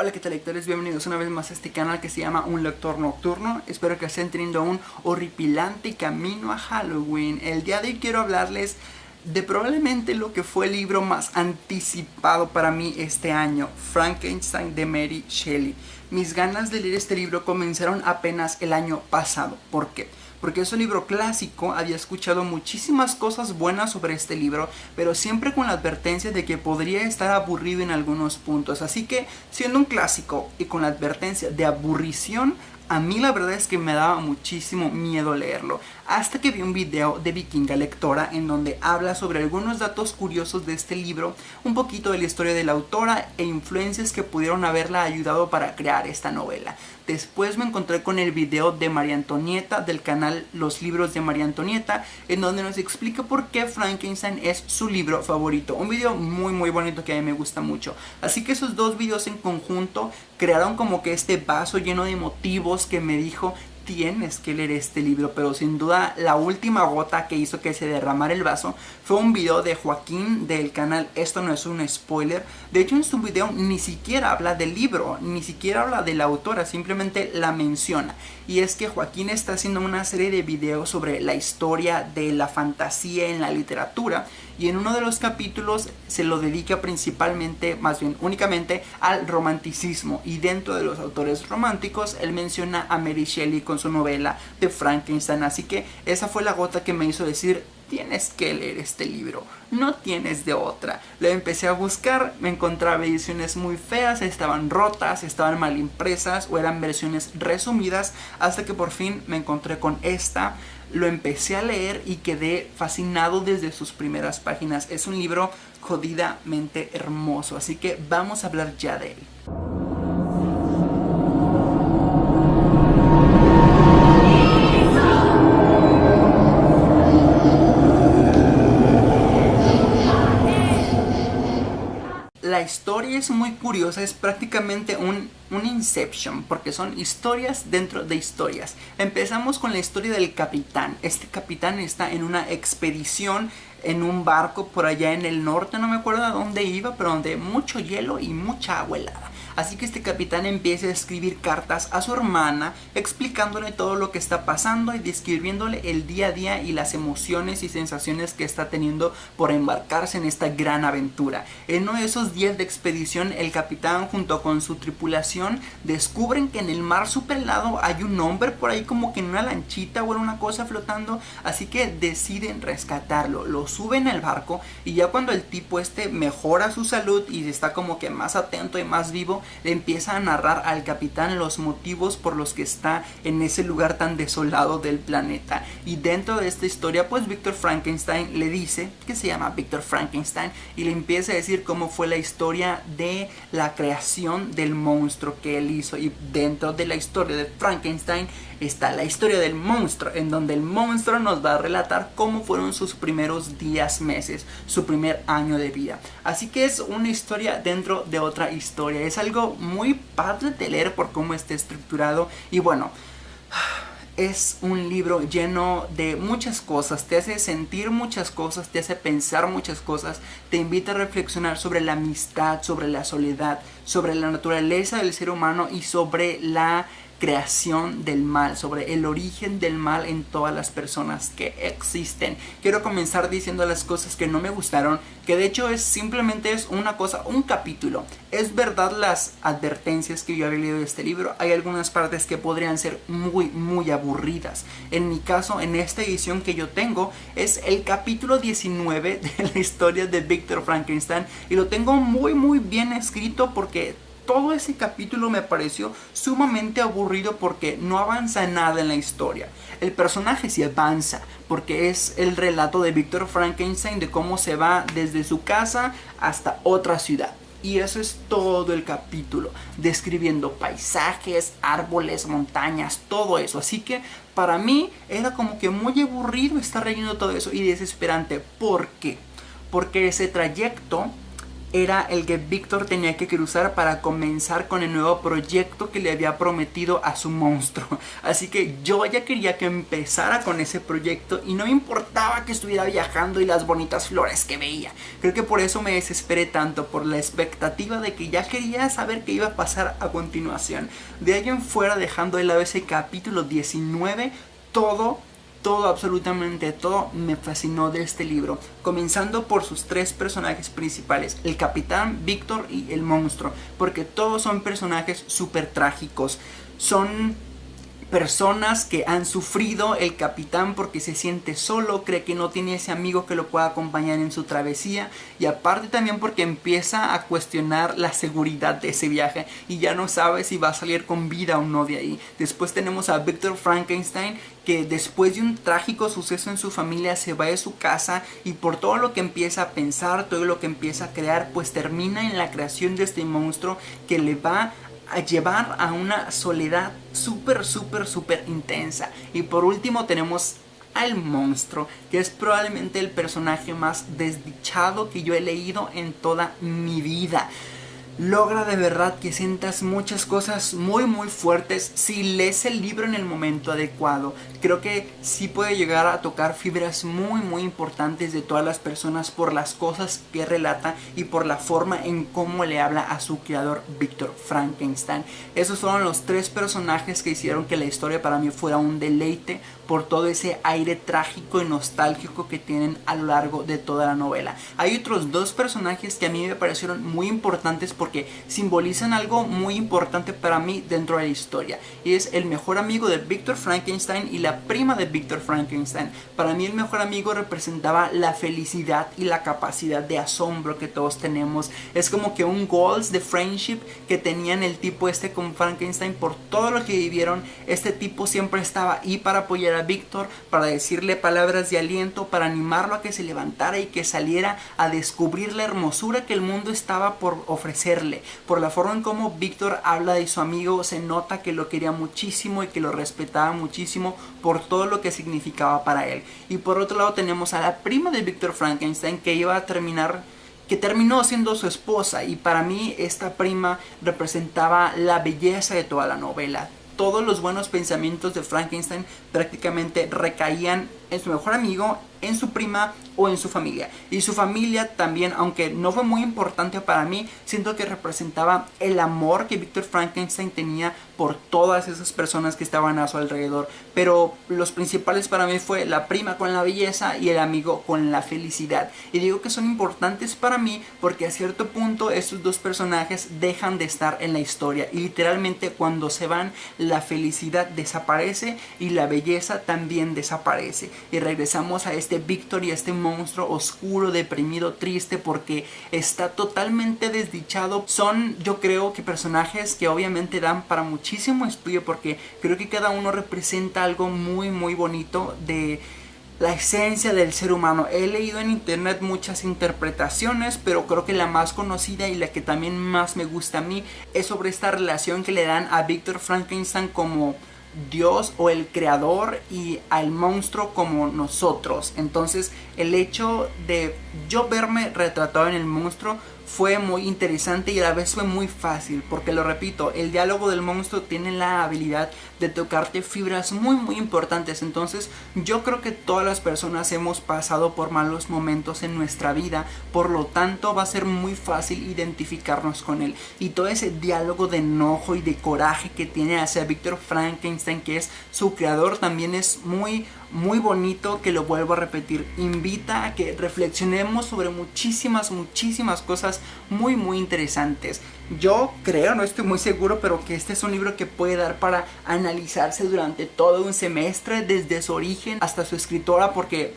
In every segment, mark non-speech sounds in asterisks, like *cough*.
Hola qué tal lectores, bienvenidos una vez más a este canal que se llama Un Lector Nocturno. Espero que estén teniendo un horripilante camino a Halloween. El día de hoy quiero hablarles de probablemente lo que fue el libro más anticipado para mí este año Frankenstein de Mary Shelley. Mis ganas de leer este libro comenzaron apenas el año pasado. ¿Por qué? porque es un libro clásico, había escuchado muchísimas cosas buenas sobre este libro, pero siempre con la advertencia de que podría estar aburrido en algunos puntos, así que siendo un clásico y con la advertencia de aburrición, a mí la verdad es que me daba muchísimo miedo leerlo, hasta que vi un video de Vikinga Lectora en donde habla sobre algunos datos curiosos de este libro, un poquito de la historia de la autora e influencias que pudieron haberla ayudado para crear esta novela. Después me encontré con el video de María Antonieta del canal Los Libros de María Antonieta en donde nos explica por qué Frankenstein es su libro favorito. Un video muy muy bonito que a mí me gusta mucho. Así que esos dos videos en conjunto crearon como que este vaso lleno de motivos que me dijo tienes que leer este libro, pero sin duda la última gota que hizo que se derramara el vaso fue un video de Joaquín del canal Esto no es un spoiler. De hecho en su video ni siquiera habla del libro, ni siquiera habla de la autora, simplemente la menciona. Y es que Joaquín está haciendo una serie de videos sobre la historia de la fantasía en la literatura y en uno de los capítulos se lo dedica principalmente, más bien únicamente, al romanticismo y dentro de los autores románticos él menciona a Mary Shelley con su novela de Frankenstein, así que esa fue la gota que me hizo decir tienes que leer este libro, no tienes de otra. Lo empecé a buscar, me encontraba ediciones muy feas, estaban rotas, estaban mal impresas o eran versiones resumidas, hasta que por fin me encontré con esta lo empecé a leer y quedé fascinado desde sus primeras páginas. Es un libro jodidamente hermoso, así que vamos a hablar ya de él. La historia es muy curiosa, es prácticamente un, un, Inception, porque son historias dentro de historias. Empezamos con la historia del capitán. Este capitán está en una expedición en un barco por allá en el norte, no me acuerdo a dónde iba, pero donde mucho hielo y mucha agua helada. Así que este capitán empieza a escribir cartas a su hermana explicándole todo lo que está pasando y describiéndole el día a día y las emociones y sensaciones que está teniendo por embarcarse en esta gran aventura. En uno de esos días de expedición el capitán junto con su tripulación descubren que en el mar super helado hay un hombre por ahí como que en una lanchita o en una cosa flotando así que deciden rescatarlo, lo suben al barco y ya cuando el tipo este mejora su salud y está como que más atento y más vivo le empieza a narrar al capitán los motivos por los que está en ese lugar tan desolado del planeta. Y dentro de esta historia, pues Víctor Frankenstein le dice, que se llama Víctor Frankenstein, y le empieza a decir cómo fue la historia de la creación del monstruo que él hizo. Y dentro de la historia de Frankenstein está la historia del monstruo, en donde el monstruo nos va a relatar cómo fueron sus primeros días, meses, su primer año de vida. Así que es una historia dentro de otra historia. Es algo muy padre de leer por cómo está estructurado. Y bueno es un libro lleno de muchas cosas, te hace sentir muchas cosas, te hace pensar muchas cosas, te invita a reflexionar sobre la amistad, sobre la soledad, sobre la naturaleza del ser humano y sobre la creación del mal, sobre el origen del mal en todas las personas que existen. Quiero comenzar diciendo las cosas que no me gustaron, que de hecho es simplemente es una cosa, un capítulo. Es verdad las advertencias que yo había leído de este libro, hay algunas partes que podrían ser muy, muy aburridas. En mi caso, en esta edición que yo tengo, es el capítulo 19 de la historia de Victor Frankenstein y lo tengo muy, muy bien escrito porque todo ese capítulo me pareció sumamente aburrido porque no avanza nada en la historia. El personaje sí avanza porque es el relato de Víctor Frankenstein de cómo se va desde su casa hasta otra ciudad. Y eso es todo el capítulo, describiendo paisajes, árboles, montañas, todo eso. Así que para mí era como que muy aburrido estar leyendo todo eso y desesperante. ¿Por qué? Porque ese trayecto era el que Víctor tenía que cruzar para comenzar con el nuevo proyecto que le había prometido a su monstruo. *laughs* Así que yo ya quería que empezara con ese proyecto y no me importaba que estuviera viajando y las bonitas flores que veía. Creo que por eso me desesperé tanto, por la expectativa de que ya quería saber qué iba a pasar a continuación. De ahí en fuera, dejando de lado ese capítulo 19, todo todo, absolutamente todo me fascinó de este libro, comenzando por sus tres personajes principales, el capitán, Víctor y el monstruo, porque todos son personajes súper trágicos, son personas que han sufrido el capitán porque se siente solo, cree que no tiene ese amigo que lo pueda acompañar en su travesía y aparte también porque empieza a cuestionar la seguridad de ese viaje y ya no sabe si va a salir con vida o no de ahí. Después tenemos a Victor Frankenstein que después de un trágico suceso en su familia se va de su casa y por todo lo que empieza a pensar, todo lo que empieza a crear, pues termina en la creación de este monstruo que le va a llevar a una soledad súper, súper, súper intensa. Y por último tenemos al monstruo, que es probablemente el personaje más desdichado que yo he leído en toda mi vida logra de verdad que sientas muchas cosas muy muy fuertes si lees el libro en el momento adecuado. Creo que sí puede llegar a tocar fibras muy muy importantes de todas las personas por las cosas que relata y por la forma en cómo le habla a su creador Víctor Frankenstein. Esos fueron los tres personajes que hicieron que la historia para mí fuera un deleite por todo ese aire trágico y nostálgico que tienen a lo largo de toda la novela. Hay otros dos personajes que a mí me parecieron muy importantes porque simbolizan algo muy importante para mí dentro de la historia. Y es el mejor amigo de Victor Frankenstein y la prima de Victor Frankenstein. Para mí el mejor amigo representaba la felicidad y la capacidad de asombro que todos tenemos. Es como que un goals de friendship que tenían el tipo este con Frankenstein por todo lo que vivieron. Este tipo siempre estaba ahí para apoyar Víctor, para decirle palabras de aliento, para animarlo a que se levantara y que saliera a descubrir la hermosura que el mundo estaba por ofrecerle. Por la forma en cómo Víctor habla de su amigo, se nota que lo quería muchísimo y que lo respetaba muchísimo por todo lo que significaba para él. Y por otro lado tenemos a la prima de Víctor Frankenstein que iba a terminar que terminó siendo su esposa y para mí esta prima representaba la belleza de toda la novela todos los buenos pensamientos de Frankenstein prácticamente recaían en su mejor amigo, en su prima o en su familia. Y su familia también, aunque no fue muy importante para mí, siento que representaba el amor que Victor Frankenstein tenía por todas esas personas que estaban a su alrededor. Pero los principales para mí fue la prima con la belleza y el amigo con la felicidad. Y digo que son importantes para mí porque a cierto punto estos dos personajes dejan de estar en la historia. Y literalmente cuando se van, la felicidad desaparece y la belleza también desaparece. Y regresamos a este Victor y a este monstruo oscuro, deprimido, triste porque está totalmente desdichado. Son yo creo que personajes que obviamente dan para muchísimo estudio porque creo que cada uno representa algo muy muy bonito de la esencia del ser humano. He leído en internet muchas interpretaciones, pero creo que la más conocida y la que también más me gusta a mí es sobre esta relación que le dan a Victor Frankenstein como Dios o el creador y al monstruo como nosotros. Entonces el hecho de yo verme retratado en el monstruo fue muy interesante y a la vez fue muy fácil porque lo repito, el diálogo del monstruo tiene la habilidad de tocarte fibras muy muy importantes. Entonces yo creo que todas las personas hemos pasado por malos momentos en nuestra vida por lo tanto va a ser muy fácil identificarnos con él. Y todo ese diálogo de enojo y de coraje que tiene hacia Víctor Frankenstein que es su creador también es muy muy bonito que lo vuelvo a repetir. Invita a que reflexionemos sobre muchísimas, muchísimas cosas muy, muy interesantes. Yo creo, no estoy muy seguro, pero que este es un libro que puede dar para analizarse durante todo un semestre, desde su origen hasta su escritora, porque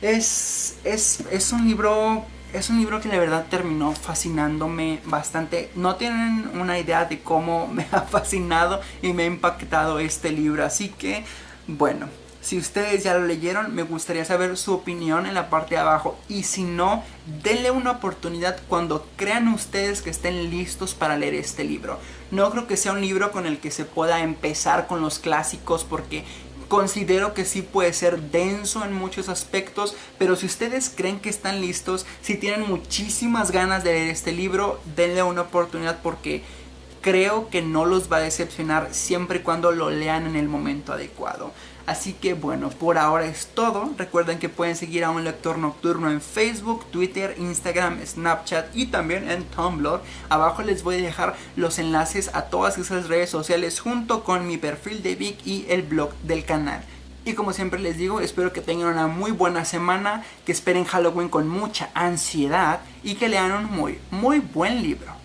es, es, es un libro es un libro que la verdad terminó fascinándome bastante. No tienen una idea de cómo *laughs* me ha fascinado y me ha impactado este libro. Así que, bueno, si ustedes ya lo leyeron, me gustaría saber su opinión en la parte de abajo. Y si no, denle una oportunidad cuando crean ustedes que estén listos para leer este libro. No creo que sea un libro con el que se pueda empezar con los clásicos porque Considero que sí puede ser denso en muchos aspectos, pero si ustedes creen que están listos, si tienen muchísimas ganas de leer este libro, denle una oportunidad porque creo que no los va a decepcionar siempre y cuando lo lean en el momento adecuado. Así que bueno, por ahora es todo. Recuerden que pueden seguir a un lector nocturno en Facebook, Twitter, Instagram, Snapchat y también en Tumblr. Abajo les voy a dejar los enlaces a todas esas redes sociales junto con mi perfil de Vic y el blog del canal. Y como siempre les digo, espero que tengan una muy buena semana, que esperen Halloween con mucha ansiedad y que lean un muy, muy buen libro.